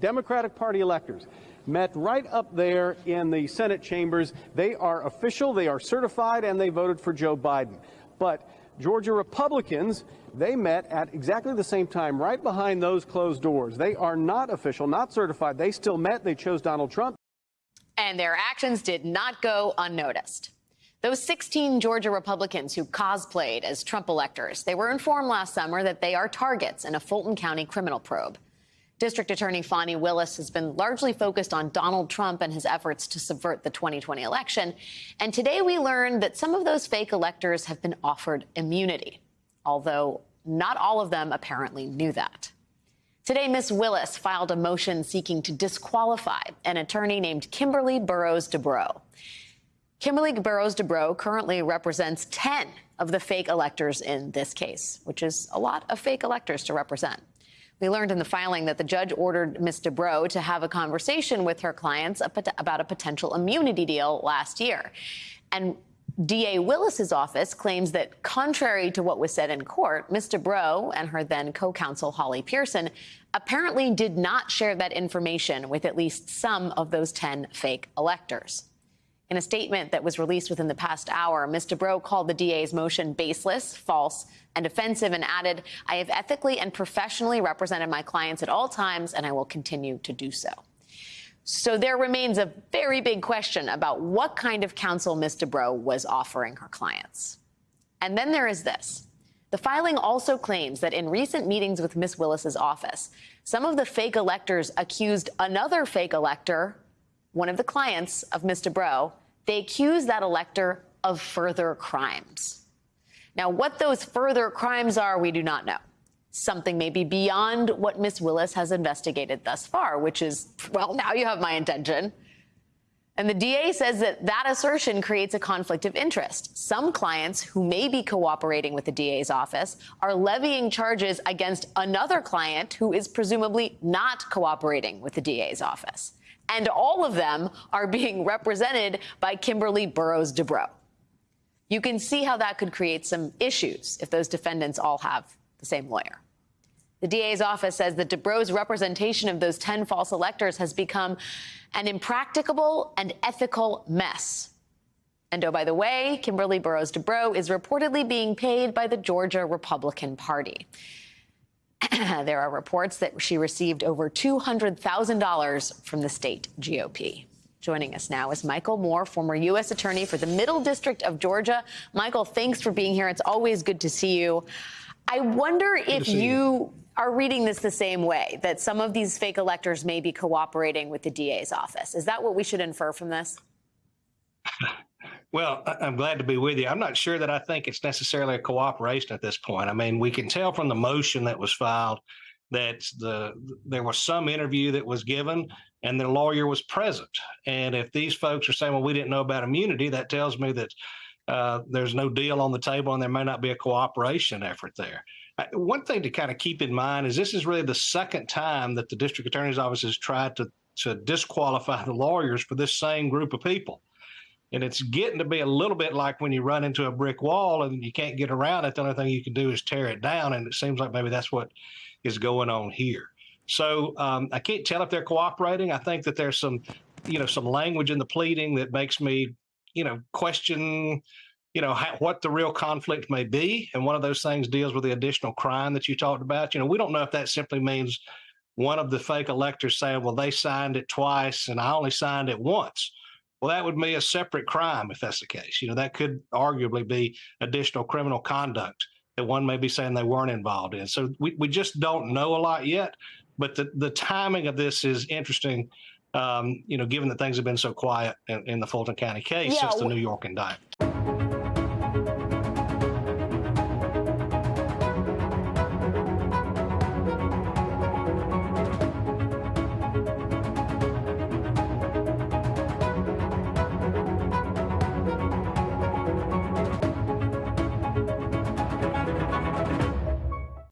Democratic Party electors met right up there in the Senate chambers. They are official, they are certified, and they voted for Joe Biden. But Georgia Republicans, they met at exactly the same time, right behind those closed doors. They are not official, not certified. They still met. They chose Donald Trump. And their actions did not go unnoticed. Those 16 Georgia Republicans who cosplayed as Trump electors, they were informed last summer that they are targets in a Fulton County criminal probe. District Attorney Fani Willis has been largely focused on Donald Trump and his efforts to subvert the 2020 election. And today we learned that some of those fake electors have been offered immunity, although not all of them apparently knew that. Today, Ms. Willis filed a motion seeking to disqualify an attorney named Kimberly Bourroughs Debrow. Kimberly Bourroughs Debrow currently represents 10 of the fake electors in this case, which is a lot of fake electors to represent. We learned in the filing that the judge ordered Ms. Debrow to have a conversation with her clients about a potential immunity deal last year. And DA Willis's office claims that, contrary to what was said in court, Ms. Debrow and her then co-counsel Holly Pierson apparently did not share that information with at least some of those 10 fake electors. In a statement that was released within the past hour, Ms. Debrow called the DA's motion baseless, false, and offensive and added, I have ethically and professionally represented my clients at all times, and I will continue to do so. So there remains a very big question about what kind of counsel Ms. Debrow was offering her clients. And then there is this. The filing also claims that in recent meetings with Ms. Willis's office, some of the fake electors accused another fake elector, one of the clients of Mr. Debrow, they accuse that elector of further crimes. Now, what those further crimes are, we do not know something maybe beyond what Miss Willis has investigated thus far, which is, well, now you have my intention. And the DA says that that assertion creates a conflict of interest. Some clients who may be cooperating with the DA's office are levying charges against another client who is presumably not cooperating with the DA's office. And all of them are being represented by Kimberly Bourroughs Debrow. You can see how that could create some issues if those defendants all have the same lawyer. The DA's office says that Debrow's representation of those 10 false electors has become an impracticable and ethical mess. And oh, by the way, Kimberly Bourroughs Debrow is reportedly being paid by the Georgia Republican Party. there are reports that she received over $200,000 from the state GOP. Joining us now is Michael Moore, former U.S. Attorney for the Middle District of Georgia. Michael, thanks for being here. It's always good to see you. I wonder good if you, you are reading this the same way, that some of these fake electors may be cooperating with the DA's office. Is that what we should infer from this? Well, I'm glad to be with you. I'm not sure that I think it's necessarily a cooperation at this point. I mean, we can tell from the motion that was filed that the there was some interview that was given and the lawyer was present. And if these folks are saying, well, we didn't know about immunity, that tells me that uh, there's no deal on the table and there may not be a cooperation effort there. One thing to kind of keep in mind is this is really the second time that the district attorney's office has tried to, to disqualify the lawyers for this same group of people. And it's getting to be a little bit like when you run into a brick wall and you can't get around it. The only thing you can do is tear it down. And it seems like maybe that's what is going on here. So um, I can't tell if they're cooperating. I think that there's some, you know, some language in the pleading that makes me, you know, question you know how, what the real conflict may be and one of those things deals with the additional crime that you talked about you know we don't know if that simply means one of the fake electors saying well they signed it twice and i only signed it once well that would be a separate crime if that's the case you know that could arguably be additional criminal conduct that one may be saying they weren't involved in so we, we just don't know a lot yet but the, the timing of this is interesting um, you know, given that things have been so quiet in, in the Fulton County case yeah, since the New York indictment.